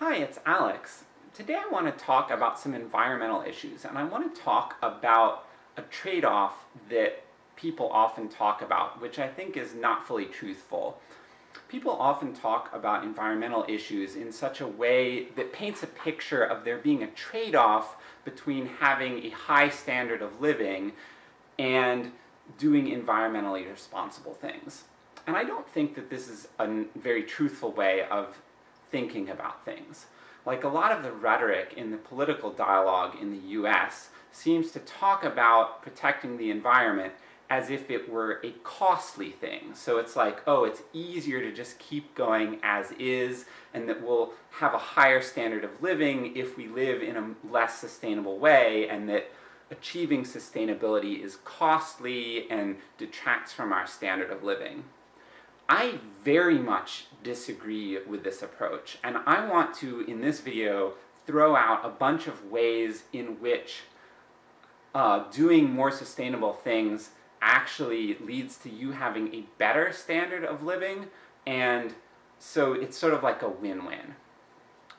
Hi, it's Alex. Today I want to talk about some environmental issues, and I want to talk about a trade-off that people often talk about, which I think is not fully truthful. People often talk about environmental issues in such a way that paints a picture of there being a trade-off between having a high standard of living and doing environmentally responsible things. And I don't think that this is a very truthful way of thinking about things. Like a lot of the rhetoric in the political dialogue in the US seems to talk about protecting the environment as if it were a costly thing. So it's like, oh, it's easier to just keep going as is, and that we'll have a higher standard of living if we live in a less sustainable way, and that achieving sustainability is costly and detracts from our standard of living. I very much disagree with this approach, and I want to, in this video, throw out a bunch of ways in which uh, doing more sustainable things actually leads to you having a better standard of living, and so it's sort of like a win-win.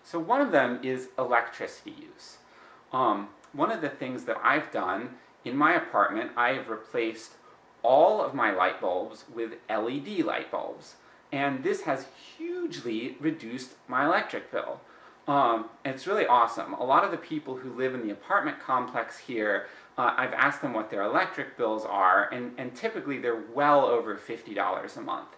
So one of them is electricity use. Um, one of the things that I've done in my apartment, I have replaced all of my light bulbs with LED light bulbs. And this has hugely reduced my electric bill. Um, it's really awesome. A lot of the people who live in the apartment complex here, uh, I've asked them what their electric bills are, and, and typically they're well over $50 a month.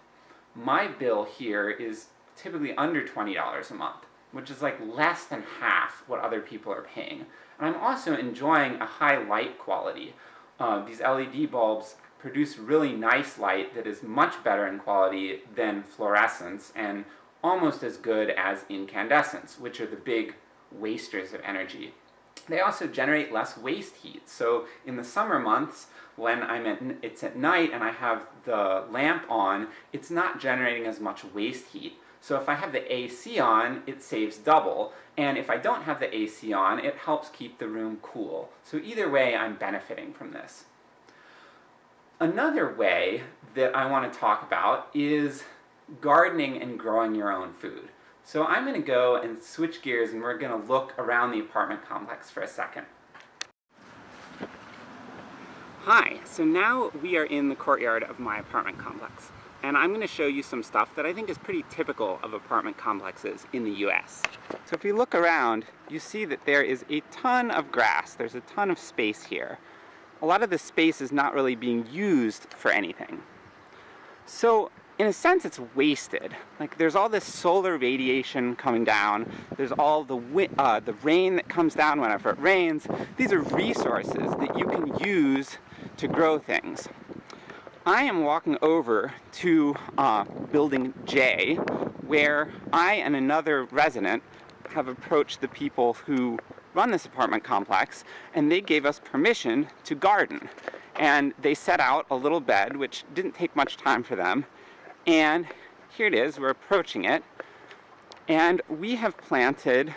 My bill here is typically under $20 a month, which is like less than half what other people are paying. And I'm also enjoying a high light quality. Uh, these LED bulbs produce really nice light that is much better in quality than fluorescence, and almost as good as incandescence, which are the big wasters of energy. They also generate less waste heat, so in the summer months, when I'm at, it's at night and I have the lamp on, it's not generating as much waste heat. So if I have the AC on, it saves double, and if I don't have the AC on, it helps keep the room cool. So either way, I'm benefiting from this. Another way that I want to talk about is gardening and growing your own food. So I'm going to go and switch gears and we're going to look around the apartment complex for a second. Hi, so now we are in the courtyard of my apartment complex. And I'm going to show you some stuff that I think is pretty typical of apartment complexes in the US. So if you look around, you see that there is a ton of grass, there's a ton of space here a lot of the space is not really being used for anything. So in a sense it's wasted. Like there's all this solar radiation coming down, there's all the, uh, the rain that comes down whenever it rains. These are resources that you can use to grow things. I am walking over to uh, building J, where I and another resident have approached the people who run this apartment complex, and they gave us permission to garden. And they set out a little bed, which didn't take much time for them, and here it is, we're approaching it, and we have planted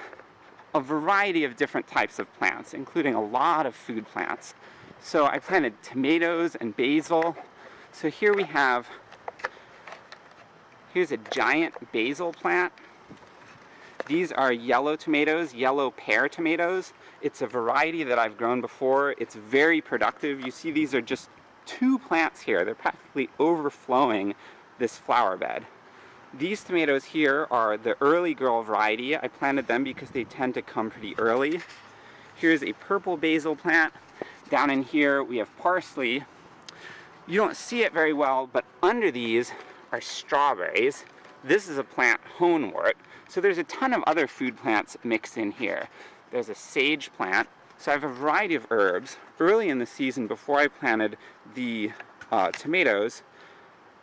a variety of different types of plants, including a lot of food plants. So I planted tomatoes and basil. So here we have, here's a giant basil plant these are yellow tomatoes, yellow pear tomatoes. It's a variety that I've grown before. It's very productive. You see these are just two plants here. They're practically overflowing this flower bed. These tomatoes here are the early girl variety. I planted them because they tend to come pretty early. Here's a purple basil plant. Down in here we have parsley. You don't see it very well, but under these are strawberries. This is a plant honewort, so there's a ton of other food plants mixed in here. There's a sage plant. So I have a variety of herbs. Early in the season, before I planted the uh, tomatoes,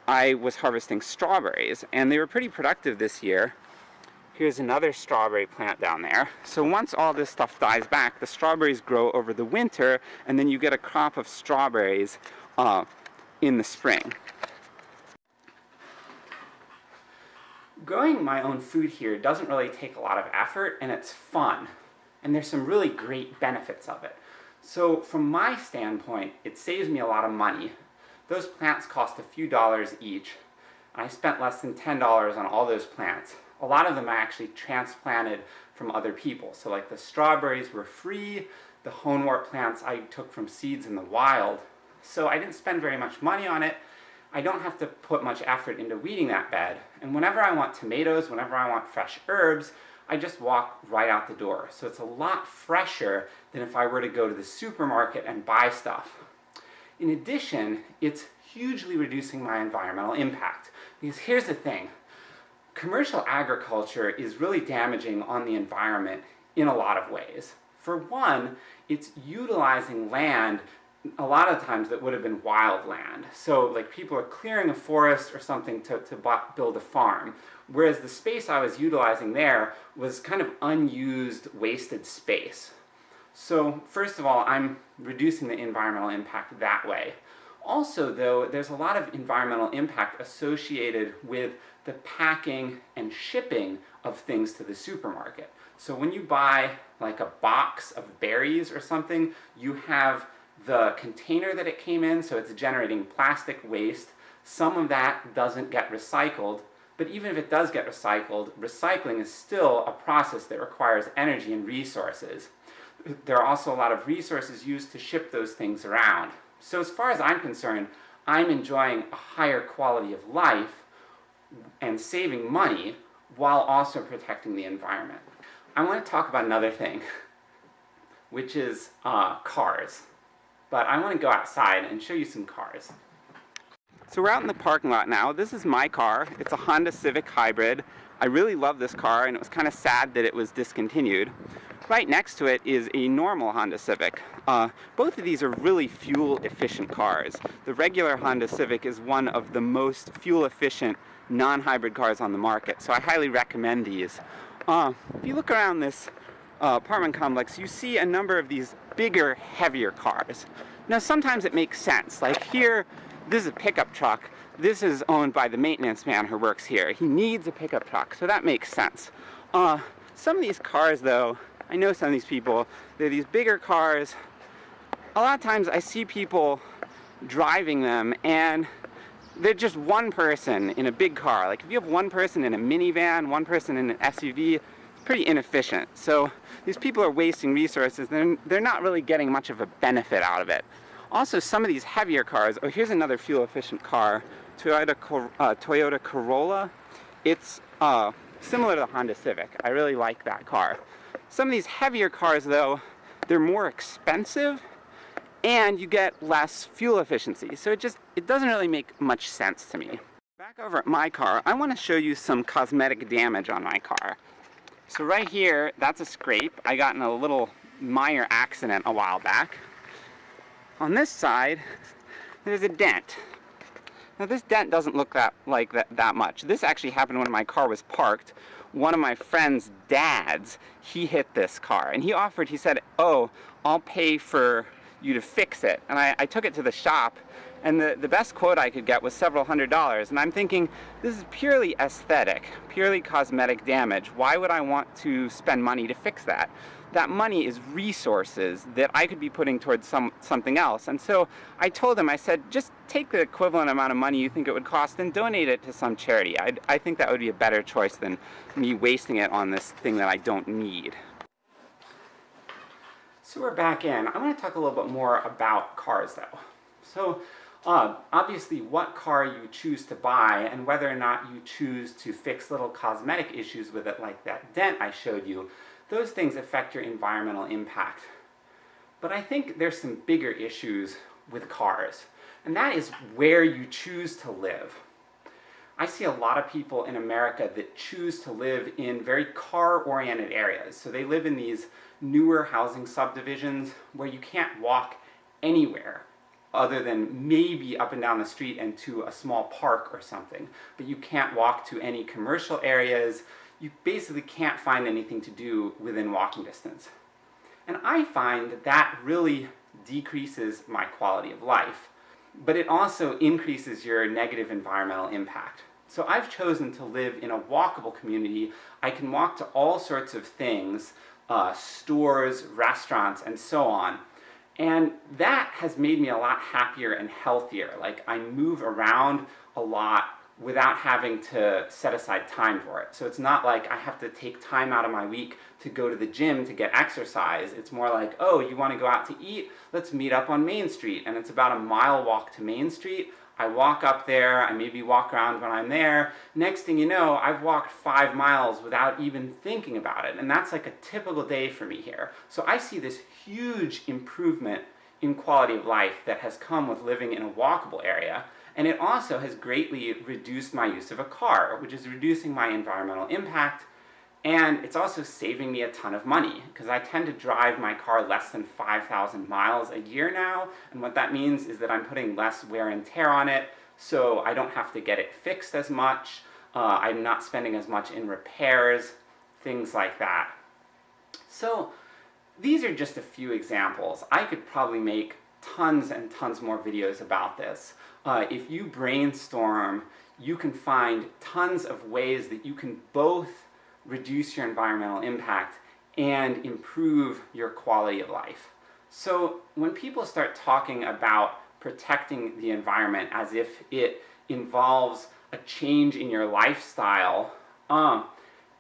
I was harvesting strawberries, and they were pretty productive this year. Here's another strawberry plant down there. So once all this stuff dies back, the strawberries grow over the winter, and then you get a crop of strawberries uh, in the spring. Growing my own food here doesn't really take a lot of effort, and it's fun. And there's some really great benefits of it. So from my standpoint, it saves me a lot of money. Those plants cost a few dollars each, and I spent less than $10 on all those plants. A lot of them I actually transplanted from other people. So like the strawberries were free, the honewort plants I took from seeds in the wild. So I didn't spend very much money on it. I don't have to put much effort into weeding that bed. And whenever I want tomatoes, whenever I want fresh herbs, I just walk right out the door. So it's a lot fresher than if I were to go to the supermarket and buy stuff. In addition, it's hugely reducing my environmental impact. Because here's the thing, commercial agriculture is really damaging on the environment in a lot of ways. For one, it's utilizing land a lot of times that would have been wild land. So like people are clearing a forest or something to, to build a farm. Whereas the space I was utilizing there was kind of unused, wasted space. So first of all, I'm reducing the environmental impact that way. Also though, there's a lot of environmental impact associated with the packing and shipping of things to the supermarket. So when you buy like a box of berries or something, you have the container that it came in, so it's generating plastic waste. Some of that doesn't get recycled, but even if it does get recycled, recycling is still a process that requires energy and resources. There are also a lot of resources used to ship those things around. So as far as I'm concerned, I'm enjoying a higher quality of life and saving money while also protecting the environment. I want to talk about another thing, which is uh, cars. But I want to go outside and show you some cars. So we're out in the parking lot now. This is my car. It's a Honda Civic Hybrid. I really love this car and it was kind of sad that it was discontinued. Right next to it is a normal Honda Civic. Uh, both of these are really fuel efficient cars. The regular Honda Civic is one of the most fuel efficient non-hybrid cars on the market, so I highly recommend these. Uh, if you look around this uh, apartment complex, you see a number of these bigger, heavier cars. Now sometimes it makes sense, like here, this is a pickup truck, this is owned by the maintenance man who works here. He needs a pickup truck, so that makes sense. Uh, some of these cars though, I know some of these people, they're these bigger cars. A lot of times I see people driving them and they're just one person in a big car. Like if you have one person in a minivan, one person in an SUV, pretty inefficient. So these people are wasting resources, they're, they're not really getting much of a benefit out of it. Also, some of these heavier cars, oh here's another fuel efficient car, Toyota, uh, Toyota Corolla. It's uh, similar to the Honda Civic. I really like that car. Some of these heavier cars though, they're more expensive and you get less fuel efficiency. So it just, it doesn't really make much sense to me. Back over at my car, I want to show you some cosmetic damage on my car. So right here, that's a scrape. I got in a little minor accident a while back. On this side, there's a dent. Now this dent doesn't look that like that, that much. This actually happened when my car was parked. One of my friend's dads, he hit this car and he offered, he said, oh, I'll pay for you to fix it. And I, I took it to the shop and the, the best quote I could get was several hundred dollars. And I'm thinking, this is purely aesthetic, purely cosmetic damage. Why would I want to spend money to fix that? That money is resources that I could be putting towards some, something else. And so I told him, I said, just take the equivalent amount of money you think it would cost and donate it to some charity. i I think that would be a better choice than me wasting it on this thing that I don't need. So we're back in. I want to talk a little bit more about cars though. So uh, obviously what car you choose to buy and whether or not you choose to fix little cosmetic issues with it like that dent I showed you, those things affect your environmental impact. But I think there's some bigger issues with cars, and that is where you choose to live. I see a lot of people in America that choose to live in very car-oriented areas. So they live in these newer housing subdivisions where you can't walk anywhere other than maybe up and down the street and to a small park or something. But you can't walk to any commercial areas, you basically can't find anything to do within walking distance. And I find that that really decreases my quality of life, but it also increases your negative environmental impact. So I've chosen to live in a walkable community. I can walk to all sorts of things, uh, stores, restaurants, and so on, and that has made me a lot happier and healthier. Like, I move around a lot without having to set aside time for it. So it's not like I have to take time out of my week to go to the gym to get exercise. It's more like, oh, you want to go out to eat? Let's meet up on Main Street. And it's about a mile walk to Main Street. I walk up there, I maybe walk around when I'm there. Next thing you know, I've walked five miles without even thinking about it. And that's like a typical day for me here. So I see this huge improvement in quality of life that has come with living in a walkable area. And it also has greatly reduced my use of a car, which is reducing my environmental impact, and it's also saving me a ton of money, because I tend to drive my car less than 5,000 miles a year now, and what that means is that I'm putting less wear and tear on it, so I don't have to get it fixed as much, uh, I'm not spending as much in repairs, things like that. So, these are just a few examples. I could probably make tons and tons more videos about this. Uh, if you brainstorm, you can find tons of ways that you can both reduce your environmental impact and improve your quality of life. So when people start talking about protecting the environment as if it involves a change in your lifestyle, um,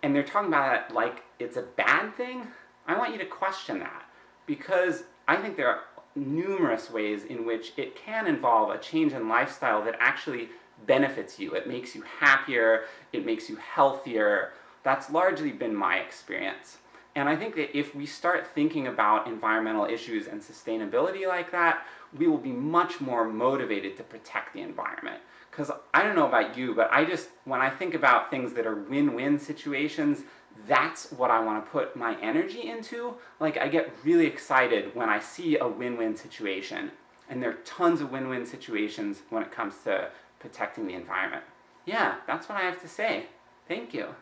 and they're talking about it like it's a bad thing, I want you to question that. Because I think there are numerous ways in which it can involve a change in lifestyle that actually benefits you. It makes you happier, it makes you healthier. That's largely been my experience. And I think that if we start thinking about environmental issues and sustainability like that, we will be much more motivated to protect the environment. Because I don't know about you, but I just, when I think about things that are win-win situations, that's what I want to put my energy into. Like, I get really excited when I see a win-win situation. And there are tons of win-win situations when it comes to protecting the environment. Yeah, that's what I have to say. Thank you.